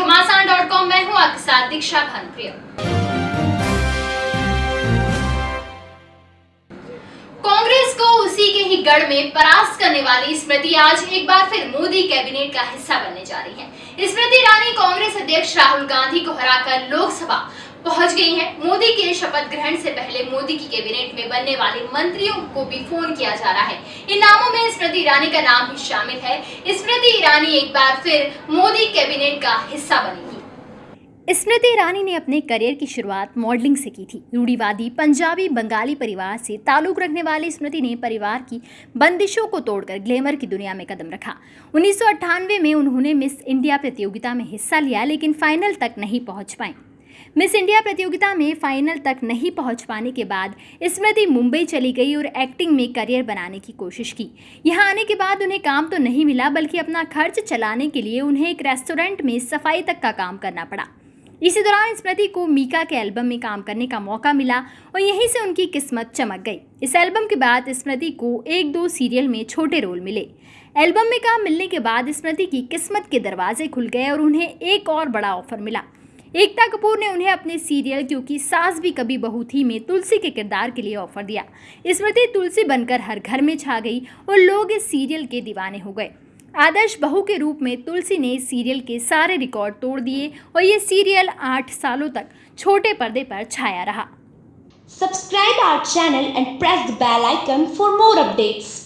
घमासान dot com मैं हूँ आपके साथ दीक्षा भानप्रिया। कांग्रेस को उसी के ही गढ़ में परास्त करने वाली स्मृति आज एक बार फिर मोदी कैबिनेट का हिस्सा बनने जा रही है। स्मृति ईरानी कांग्रेस अध्यक्ष राहुल गांधी को हराकर लोकसभा पहुँच गई है। मोदी के शपथ ग्रहण से पहले मोदी की कैबिनेट में बनने वाले मंत्रियों को भी फ़ोन किया जा रहा है। इन नामों में स्मृति ईरानी का नाम भी शामिल है। स्मृति ईरानी एक बार फिर मोदी कैबिनेट का हिस्सा बनेगी स्मृति ईरानी ने अपने करियर की शुरुआत मॉडलिंग से की थी। रूढ़ीवादी पंजाबी बंगाली परिवार से ताल्लुक रखने वाली स्मृति ने परिवार की बंदिशों को तोड़कर ग्लैमर की दुनिया में कदम रखा। उन्नीस सौ अट्ठानवे में उन्होंने मिस इंडिया प्रतियोगिता में हिस्सा लिया, लेकिन फाइनल तक नहीं पहुँच पाए। मिस इंडिया प्रतियोगिता में फाइनल तक नहीं पहुँच पाने के बाद स्मृति मुंबई चली गई और एक्टिंग में करियर बनाने की कोशिश की। यहाँ आने के बाद उन्हें काम तो नहीं मिला, बल्कि अपना खर्च चलाने के लिए उन्हें एक रेस्टोरेंट में सफ़ाई तक का काम करना पड़ा। इसी दौरान स्मृति को मीका के एल्बम में काम करने का मौका मिला और यहीं से उनकी किस्मत चमक गई। इस एल्बम के बाद स्मृति को एक दो सीरियल में छोटे रोल मिले। एल्बम में काम मिलने के बाद स्मृति की किस्मत के दरवाजे खुल गए और उन्हें एक और बड़ा ऑफ़र मिला। एकता कपूर ने उन्हें अपने सीरियल क्योंकि सास भी कभी बहू थी में तुलसी के किरदार के लिए ऑफ़र दिया। स्मृति तुलसी बनकर हर घर में छा गई और लोग इस सीरियल के दीवाने हो गए। आदर्श बहू के रूप में तुलसी ने इस सीरियल के सारे रिकॉर्ड तोड़ दिए और ये सीरियल आठ सालों तक छोटे पर्दे पर छाया रहा। Subscribe our channel and press the bell icon for more updates.